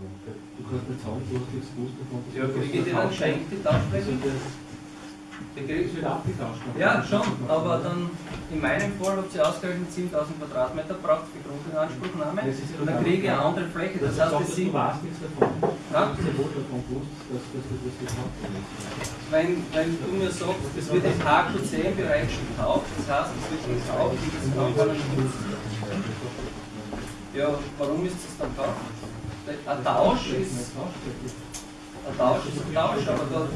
Du kannst nicht sagen, du hast nichts gewusst davon. Ja, kriege ich die dann geschenkt, die Tauschfläche? Der Krieg wird abgetauscht. Ja, schon, aber dann in meinem Fall habt ihr ausgerechnet 7000 Quadratmeter braucht für Grundinanspruchnahme. Und dann kriege ich eine andere Fläche. Das heißt, das sind. Du weißt nichts davon. Du hast ja wohl davon gewusst, dass, du das gehabt hast. Wenn, wenn du mir sagst, es wird im HQ10-Bereich schon gekauft, das heißt, es wird gekauft, das kann man nicht. Ja, warum ist es dann gekauft? Ein Tausch ist. Ein Tausch ist ein Tausch, aber da.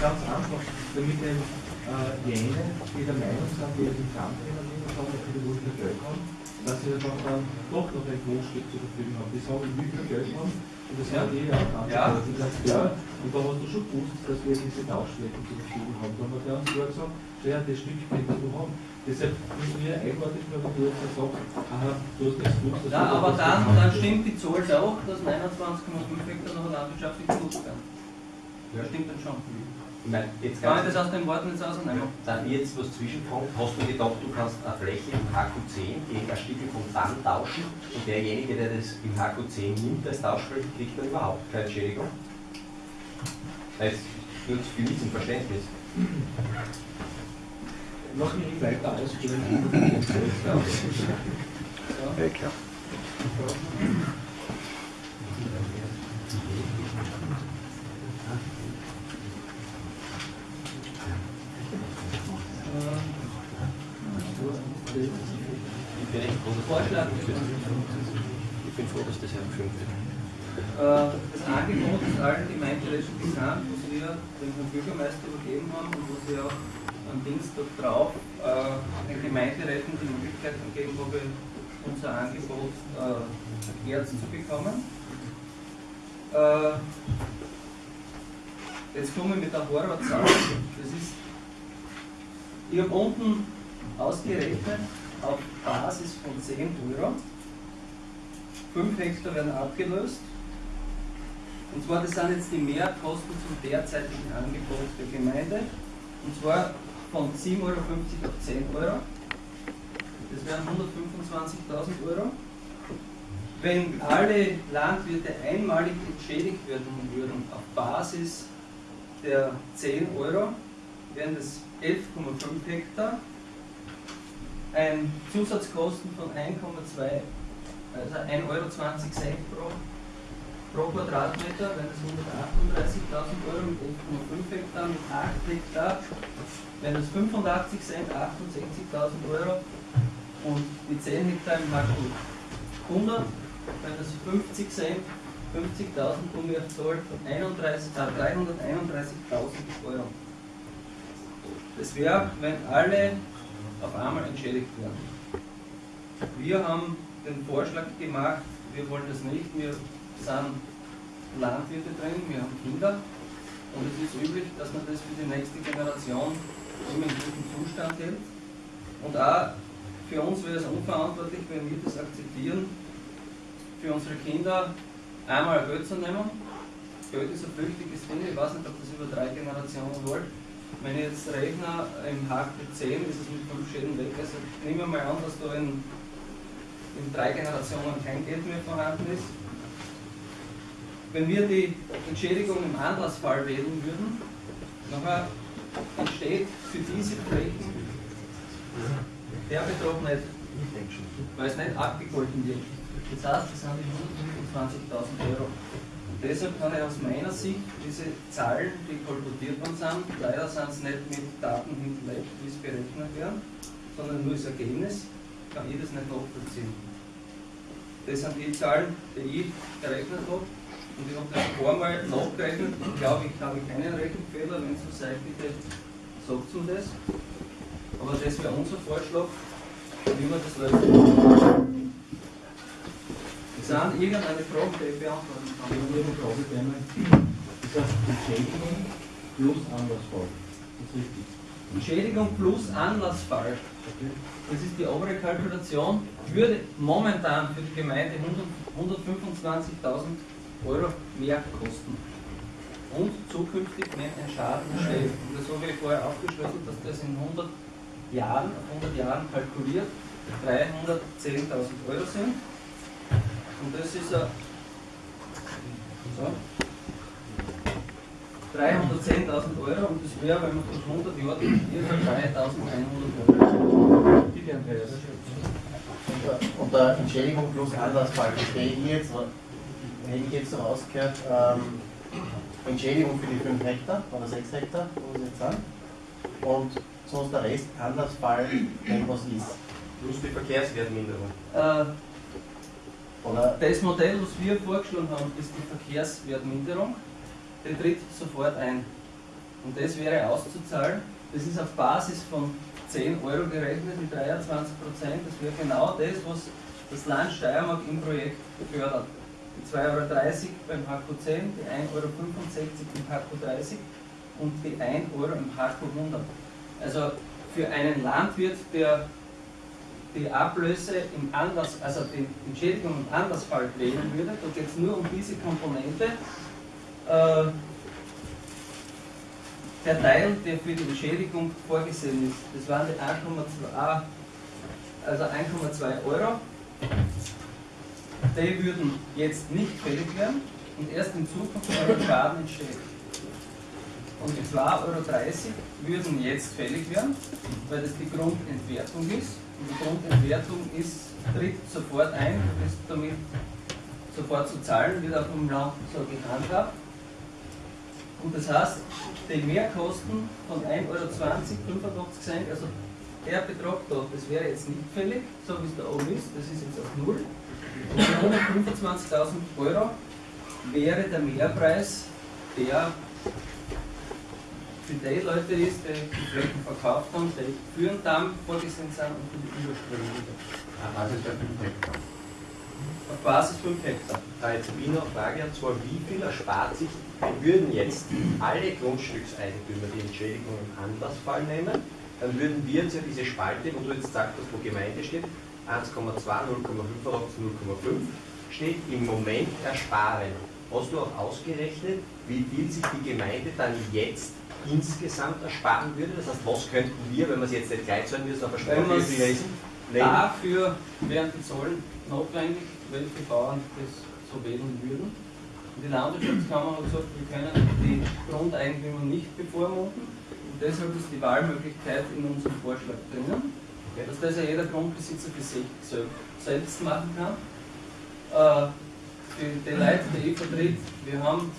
Ganz einfach, damit eben äh, jene, die der Meinung sind, die die Pfandrennen nehmen, sagen, dass sie die Wurst Geld haben, dass sie dann, doch noch ein Grundstück zur Verfügung haben. Die sagen, will kein Geld haben das Ja. jeder auch Ja. Die sagt, ja, und da hast du schon gewusst, dass wir diese Tauschflächen zur Verfügung haben. Da haben wir ganz klar gesagt, schau her, das Stück kannst du haben. Deshalb müssen wir eigenartig nur, wenn du jetzt sagst, aha, du hast nichts gewusst. Ja, du aber dann, haben. dann stimmt die Zahl auch, dass 29,5 Hektar noch landwirtschaftlich genutzt werden. Das stimmt dann schon. Meine, jetzt Kann ich das aus den Worten jetzt ausnehmen? darf ich jetzt was zwischenfragen? Hast du gedacht, du kannst eine Fläche im HQ10 gegen ein Stück vom Pfand tauschen und derjenige, der das im HQ10 nimmt als Tauschfläche, kriegt dann überhaupt keine Entschädigung? Das ist nur für mich zum Verständnis. Lass mich nicht weiter ausführen. Ja, klar. Ich bin echt froh, dass Vorschlag. Ich bin froh, dass das hergeführt wird. Äh, Das Angebot ist allen Gemeinderäten bekannt, was wir dem Herrn Bürgermeister übergeben haben und was wir auch am Dienstag drauf äh, den Gemeinderäten die Möglichkeit gegeben habe, unser Angebot äh, erklärt zu bekommen. Äh, Jetzt komme ich mit der Horrorzahl. Das ist, ich habe unten ausgerechnet auf Basis von 10 Euro. 5 Hektar werden abgelöst. Und zwar, das sind jetzt die Mehrkosten zum derzeitigen Angebot der Gemeinde. Und zwar von 7,50 Euro auf 10 Euro. Das wären 125.000 Euro. Wenn alle Landwirte einmalig entschädigt werden würden auf Basis der 10 Euro, wären das 11,5 Hektar. Ein Zusatzkosten von 1,2, also 1,20 Euro pro pro Quadratmeter, wenn es 138.000 Euro mit 11,5 Hektar, mit 8 Hektar, wenn es 85 Cent, 68.000 Euro und die 10 Hektar im Hackgut 100, wenn es 50 Cent, 50.000 kommen wir auf Zahl von 31, äh, 331.000 Euro. Das wäre, wenn alle auf einmal entschädigt werden. Wir haben den Vorschlag gemacht, wir wollen das nicht, wir sind Landwirte drin, wir haben Kinder und es ist üblich, dass man das für die nächste Generation immer in gutem Zustand hält. Und auch für uns wäre es unverantwortlich, wenn wir das akzeptieren, für unsere Kinder einmal Geld zu nehmen. Geld ist ein flüchtiges Ding, ich weiß nicht, ob das über drei Generationen wollt. Wenn ich jetzt rechne, im HQ 10 ist es mit fünf Schäden weg. Also nehmen wir mal an, dass da in, in drei Generationen kein Geld mehr vorhanden ist. Wenn wir die Entschädigung im Anlassfall wählen würden, nachher entsteht für diese Flächen der Betrag nicht, weil es nicht abgegolten wird. Das heißt, das sind die 125.000 Euro. Deshalb kann ich aus meiner Sicht diese Zahlen, die kolportiert worden sind, leider sind es nicht mit Daten hinterlegt, wie es berechnet werden, sondern nur das Ergebnis, kann ich das nicht nachvollziehen. Das sind die Zahlen, die ich gerechnet habe. Und ich habe das ein paar Mal nachgerechnet. Ich glaube, ich habe keinen Rechenfehler. Wenn es so seid, bitte sagt mir das. Aber das wäre unser Vorschlag, wie wir das. Es sind irgendeine Frage, die ich beantworten Ich kann. habe eine Frage einmal. Das heißt, Entschädigung plus Anlassfall. Das ist richtig. Entschädigung plus Anlassfall. Okay? Das ist die obere Kalkulation, würde momentan für die Gemeinde 125.000 Euro mehr kosten. Und zukünftig, wenn ein Schaden entsteht. Und das habe ich vorher aufgeschlüsselt, dass das in 100 Jahren, auf 100 Jahren kalkuliert, 310.000 Euro sind. Und das ist ein So. 310.000 Euro und das wäre, wenn man das 100 Jahre dividiert, 3.100 Euro. Bitte, Andreas. Unter Entschädigung plus Anlassfall verstehe ich jetzt, hätte ich jetzt so rausgehört, ähm, Entschädigung für die 5 Hektar oder 6 Hektar, wo wir jetzt sind, und sonst der Rest Anlassfall, wenn was ist. Plus die Verkehrswertminderung. Äh, Oder Das Modell, was wir vorgeschlagen haben, ist die Verkehrswertminderung. Die tritt sofort ein. Und das wäre auszuzahlen. Das ist auf Basis von 10 Euro gerechnet mit 23 Prozent. Das wäre genau das, was das Land Steiermark im Projekt fördert. Die 2,30 Euro beim HQ10, die 1,65 Euro im HQ30 und die 1 Euro im HQ100. Also für einen Landwirt, der die Ablöse im Anlass, also die Entschädigung im Anlassfall wählen würde, da geht es nur um diese Komponente. Äh, der Teil, der für die Entschädigung vorgesehen ist, das waren die 1,2 also 1,2 Euro. Die würden jetzt nicht fällig werden und erst in Zukunft ein Schaden entstehen. Und die 2,30 Euro würden jetzt fällig werden, weil das die Grundentwertung ist. Und die Grundentwertung ist, tritt sofort ein, du bist damit sofort zu zahlen, wird auch im Land so gehandhabt. Und das heißt, die Mehrkosten von 1,20 Euro, 85 Cent, also der Betrag da, das wäre jetzt nicht fällig, so wie es da oben ist, das ist jetzt auf Null. Und die 125.000 Euro wäre der Mehrpreis, der für die Leute ist, die die Flächen verkauft haben, die für den Damm vorgesehen sind und für die Überströmung. Also ist der 5 Hektar. Auf Basis 5 Hektar. Da jetzt Wiener Frage, und zwar wie viel erspart sich, würden jetzt alle Grundstückseigentümer die Entschädigung im Anlassfall nehmen, dann würden wir jetzt ja diese Spalte, wo du jetzt sagst, dass wo Gemeinde steht, 1,2, 0,5 oder 0,5, steht im Moment ersparen. Hast du auch ausgerechnet, wie viel sich die Gemeinde dann jetzt insgesamt ersparen würde? Das heißt, was könnten wir, wenn wir es jetzt nicht gleich zahlen müssen, auf Wenn Sprache lesen? Dafür wären die Zollen notwendig, welche Bauern das so wählen würden. Und die Landwirtschaftskammer hat gesagt, wir können die Grundeigentümer nicht bevormunden. Und deshalb ist die Wahlmöglichkeit in unserem Vorschlag drinnen, Okay. dass das ja jeder Grundbesitzer für sich sel- selbst machen kann. Äh, für die Leute, die ich vertritt, wir haben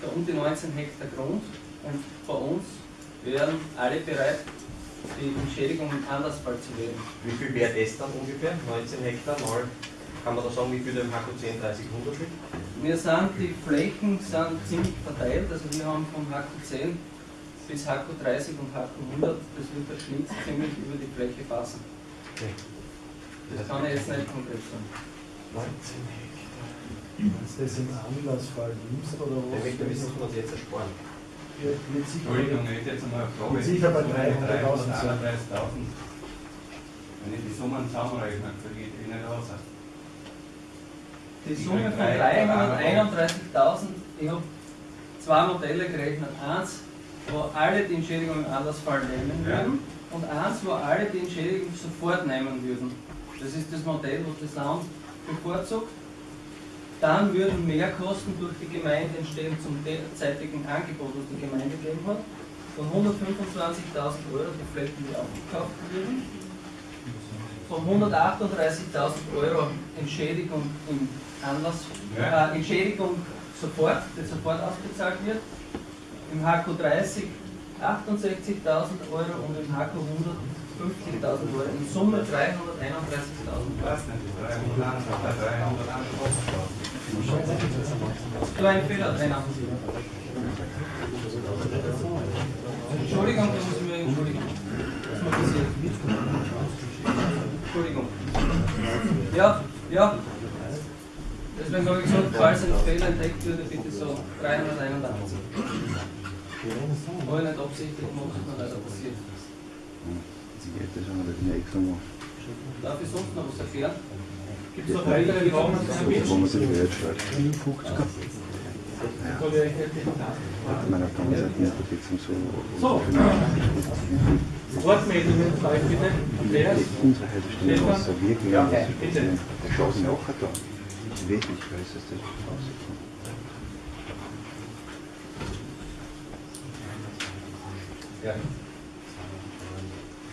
da um die 19 Hektar Grund und bei uns wären alle bereit, die Entschädigung im Anlassfall zu wählen. Wie viel wäre das dann ungefähr? 19 Hektar mal, kann man da sagen, wie viel im HQ10 30 100 liegt? Wir sind, die Flächen sind ziemlich verteilt, also wir haben vom HQ10 bis HQ30 und HQ100, das wird der Schnitt ziemlich über die Fläche passen. Okay. Das kann ich jetzt nicht konkret sagen. 19 Hektar. Du das im Anlassfall nimmst oder was? Der Hektar wissen wir uns jetzt ersparen. Ja, mit Entschuldigung, ich hätte jetzt einmal eine Frage. Mit sicher bei 331.000. 300.000 Wenn ich die Summen zusammenrechne, kriege ich die nicht raus. Die Summe von 331.000, ich habe zwei Modelle gerechnet. Eins, wo alle die Entschädigung im Anlassfall nehmen Ja. würden und eins, wo alle die Entschädigung sofort nehmen würden. Das ist das Modell, was das Land bevorzugt. Dann würden Mehrkosten durch die Gemeinde entstehen zum derzeitigen Angebot, das die Gemeinde gegeben hat, von 125.000 Euro, die Flächen, die aufgekauft würden, von 138.000 Euro Entschädigung im Anlass, äh, Entschädigung sofort, die sofort ausbezahlt wird, im HQ30 68.000 Euro und im HQ100 50.000 Euro. In Summe 331.000 Euro. Passt nicht, 300, 300. So ein Fehler drin. Entschuldigung, da muss ich mir entschuldigen. Entschuldigung. Ja, ja. Deswegen habe ich gesagt, falls ein Fehler entdeckt würde, bitte so 381. Habe ich nicht absichtlich gemacht, ist mir leider passiert. Zigarette schon mal den nächsten Mal. Darf ich sonst noch was erklären? Gibt es noch weitere Normen? Da haben wir sie wieder entschreibt. Ja. Ich meine, kann man seit Unterstützung so. So. Wortmeldungen frei bitte. Andreas? Unsere halbe Stunde aus der Wirkung. Ja, bitte. Der Schoß ist auch da. Ich weiß nicht, weil es ist das. Ja.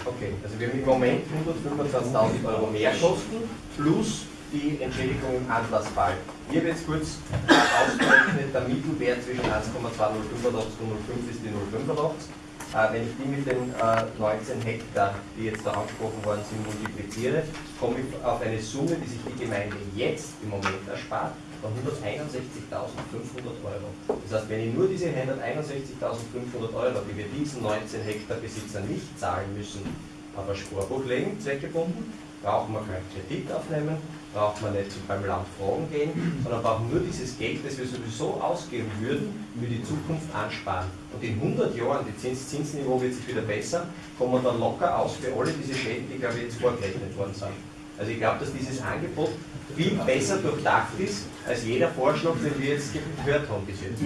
Okay, also wir haben im Moment 125.000 Euro Mehrkosten plus die Entschädigung im Anlassfall. Ich habe jetzt kurz ausgerechnet, der Mittelwert zwischen 1,2085 und 0,5 ist die 0,85. Äh, wenn ich die mit den äh, 19 Hektar, die jetzt da angesprochen worden sind, multipliziere, komme ich auf eine Summe, die sich die Gemeinde jetzt im Moment erspart, von 161.500 Euro. Das heißt, wenn ich nur diese 161.500 Euro, die wir diesen 19 Hektar Besitzern nicht zahlen müssen, auf ein Sparbuch legen, zweckgebunden, brauchen wir keinen Kredit aufnehmen, braucht man nicht beim Land fragen gehen, sondern brauchen nur dieses Geld, das wir sowieso ausgeben würden, für die Zukunft ansparen. Und in 100 Jahren, die Zins Zinsniveau wird sich wieder besser, kommen wir dann locker aus für alle diese Schäden, die glaube ich jetzt vorgerechnet worden sind. Also ich glaube, dass dieses Angebot viel besser durchdacht ist, als jeder Vorschlag, den wir jetzt gehört haben bis jetzt. Äh,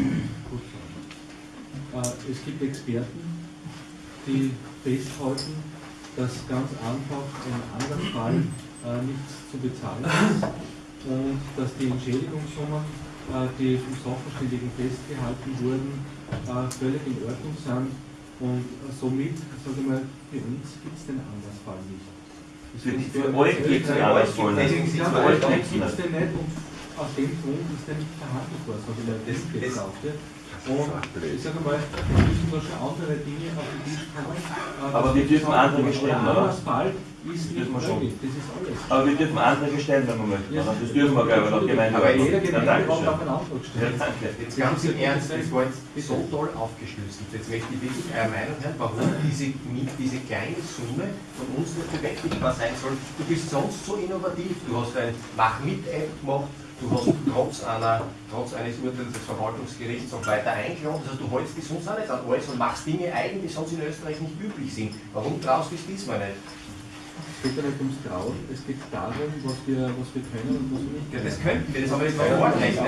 Es gibt Experten, die festhalten, dass ganz einfach ein anderer Fall äh, nichts zu bezahlen ist und dass die Entschädigungssummen, äh, die vom Sachverständigen festgehalten wurden, äh, völlig in Ordnung sind und äh, somit, sage ich mal, für uns gibt es den Andersfall nicht. Für, für wir- euch gibt es Andersfall nicht. Deswegen ja, sind wir den euch nicht und aus dem Grund ist der nicht verhandelt worden, so wie der das- sagte. Und ich sage mal, es müssen da schon andere Dinge auf den Tisch kommen. Aber wir dürfen der stellen, oder? Ist dürfen wir schon. möglich, das ist alles. Aber wir dürfen Anträge stellen, wenn wir möchten. Das dürfen wir, glaube ich, laut Gemeinde. Aber jeder Gemeinde auch einen Antrag stellen. danke. Jetzt ganz im Ernst, das war jetzt so toll aufgeschlüsselt. Jetzt möchte ich wirklich eure Meinung hören, warum diese, diese kleine Summe von uns nicht bewältigbar sein soll. Du bist sonst so innovativ. Du hast ein Mach-mit-App gemacht, du hast trotz, einer, trotz eines Urteils des Verwaltungsgerichts auch weiter eingeklagt. Also du hältst dich sonst auch nicht an alles und machst Dinge eigen, die sonst in Österreich nicht üblich sind. Warum traust du es diesmal nicht? Es geht ja nicht ums Trauen, es geht darum, was wir, was wir können und was wir nicht Ja, können. das könnten wir, das haben wir mich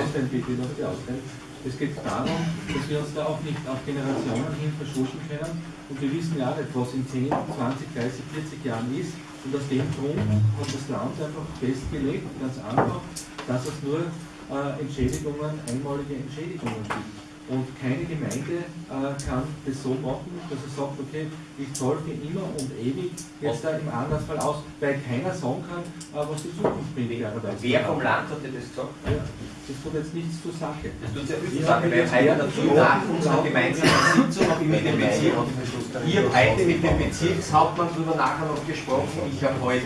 ausreden. Es geht darum, dass wir uns da auch nicht auf Generationen hin verschuschen können und wir wissen ja nicht, was in 10, 20, 30, 40 Jahren ist und aus dem Grund hat das Land einfach festgelegt, ganz einfach, dass es nur äh, Entschädigungen, einmalige Entschädigungen gibt. Und keine Gemeinde äh, kann das so machen, dass er sagt, okay, ich zahle für immer und ewig jetzt da im Andersfall aus, weil keiner sagen kann, äh, was die Zukunft bringt. Wer vom Land hat dir das gesagt? Ja, das tut jetzt nichts zur Sache. Das tut sehr viel Wir zu sagen, haben weil jetzt Wert dazu nach unserer gemeinsamen Sitzung ich mit dem Bezirk, ich habe heute mit dem Bezirkshauptmann darüber nachher noch gesprochen, ich habe heute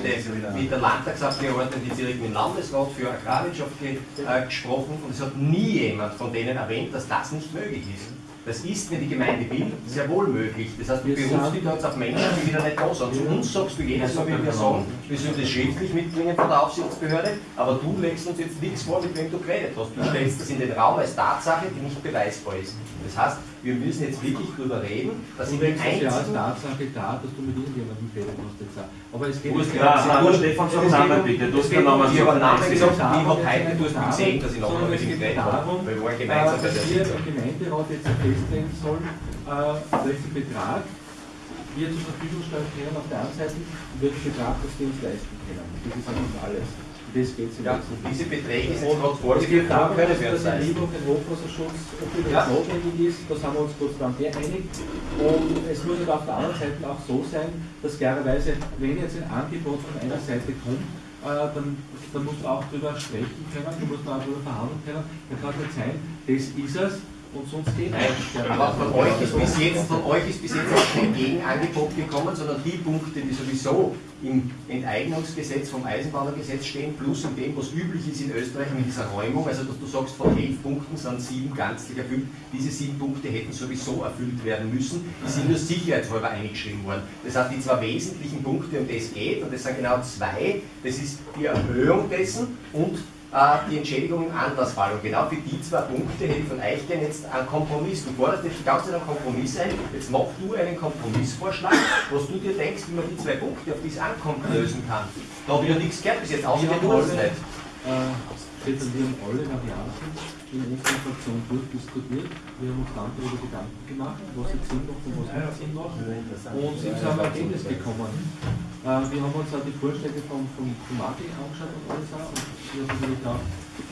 mit der Landtagsabgeordneten, die direkt mit dem Landesrat für Agrarwirtschaft äh, gesprochen und es hat nie jemand von denen erwähnt, dass das nicht möglich ist. Das ist, wenn die Gemeinde will, sehr wohl möglich. Das heißt, du berufst dich jetzt auf Menschen, die wieder nicht da sind. Zu uns sagst du jedes Mal, wenn wir sagen, wir sollen das schriftlich mitbringen von der Aufsichtsbehörde, aber du legst uns jetzt nichts vor, mit wem du geredet hast. Du stellst das in den Raum als Tatsache, die nicht beweisbar ist. Das heißt, wir müssen jetzt wirklich darüber reden, dass in den legst es ja als einzigen Tatsache da, dass du mit irgendjemandem geredet hast jetzt. Aber es geht Du hast Hanna Stefan, sag Namen bitte. Du hast keinen Namen Ich gesagt, ich habe heute, du hast gesehen, dass ich noch mit ihm geredet habe. weil wir waren äh, gemeinsam bei dass der Sitzung. im Gemeinderat jetzt festlegen sollen, äh, welchen Betrag wir zur Verfügung stellen können auf der einen Seite und welchen Betrag, das wir uns leisten können. Das ist eigentlich alles. Das geht Ja, diese Beträge sind gerade vorgeführt, darum, können dass wir leisten. Liebe und den Hochwasserschutz ob das Ja. notwendig ist, da sind wir uns Gott sei Dank geeinigt. Und es muss aber auf der anderen Seite auch so sein, dass klarerweise, wenn jetzt ein Angebot von einer Seite kommt, äh, dann, dann muss man auch darüber sprechen können, dann muss man auch darüber verhandeln können. Dann kann es nicht sein, das ist es und sonst geht Nein, es. aber von euch ist bis jetzt, von euch ist bis jetzt auch kein Gegenangebot gekommen, sondern die Punkte, die sowieso im Enteignungsgesetz vom Eisenbahnergesetz stehen, plus in dem, was üblich ist in Österreich mit dieser Räumung, also dass du sagst, von elf Punkten sind sieben ganzlich erfüllt, diese sieben Punkte hätten sowieso erfüllt werden müssen, die sind nur sicherheitshalber eingeschrieben worden. Das heißt, die zwei wesentlichen Punkte, um das geht, und das sind genau zwei, das ist die Erhöhung dessen und die Entschädigung im Anlassfall. Und genau für die zwei Punkte hätte ich von euch gerne jetzt einen Kompromiss. Du forderst jetzt die ganze Zeit einen Kompromiss ein. Jetzt mach du einen Kompromissvorschlag, was du dir denkst, wie man die zwei Punkte, auf die es ankommt, lösen kann. Da habe ich ja nichts gehört bis jetzt, außer Wir den alle, nicht. äh, haben alle Varianten in unserer Fraktion durchdiskutiert. Wir haben uns dann darüber Gedanken gemacht, was jetzt Sinn macht und was nicht Sinn macht. Und sind zu einem Ergebnis gekommen. Äh, wir haben uns auch die Vorschläge von, von, von Martin angeschaut und alles auch. Und wir haben natürlich auch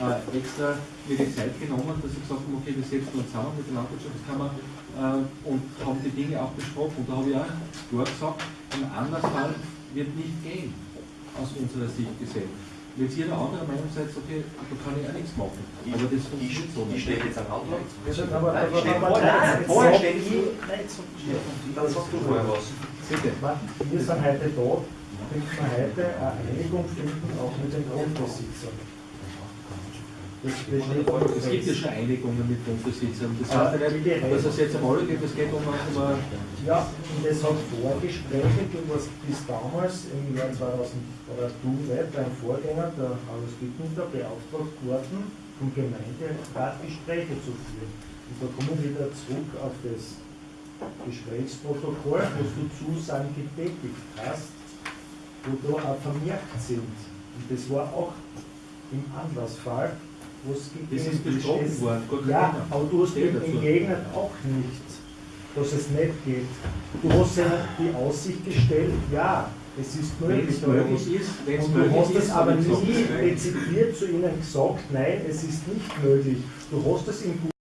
äh, extra mir die Zeit genommen, dass ich gesagt habe, okay, wir setzen uns zusammen mit der Landwirtschaftskammer äh, und haben die Dinge auch besprochen. Und da habe ich auch klar gesagt, ein Andersfall wird nicht gehen, aus unserer Sicht gesehen. Wenn jetzt jeder andere Meinung seid, okay, da kann ich auch nichts machen. Ich, Aber das funktioniert so ich nicht. stehe jetzt am Anfang. Aber, Nein, stehe aber, vorher. vorher ich. so- dann sagst du vorher was. Bitte. Wir sind heute da, damit wir heute eine Einigung finden, auch mit den Grundbesitzern. Das Es gibt ja schon Einigungen mit Grundbesitzern. Das Ah, heißt ja die nicht, dass es jetzt am alle geht, es geht um, um Ja, und es hat Vorgespräche, du warst bis damals im Jahr 2000, oder du nicht, dein Vorgänger, der Carlos Bittner, beauftragt worden, vom Gemeinderat Gespräche zu führen. Und da kommen wir wieder zurück auf das Gesprächsprotokoll, wo du Zusagen getätigt hast, wo da auch vermerkt sind. Und das war auch im Anlassfall, es Das ist besprochen worden, gar Ja, Thema. aber du hast dazu. entgegnet auch nicht, dass es nicht geht. Du hast ja die Aussicht gestellt, ja, es ist Wenn möglich. es möglich ist, wenn es Und du möglich hast ist, es aber nie dezidiert zu ihnen gesagt, nein, es ist nicht möglich. Du hast es im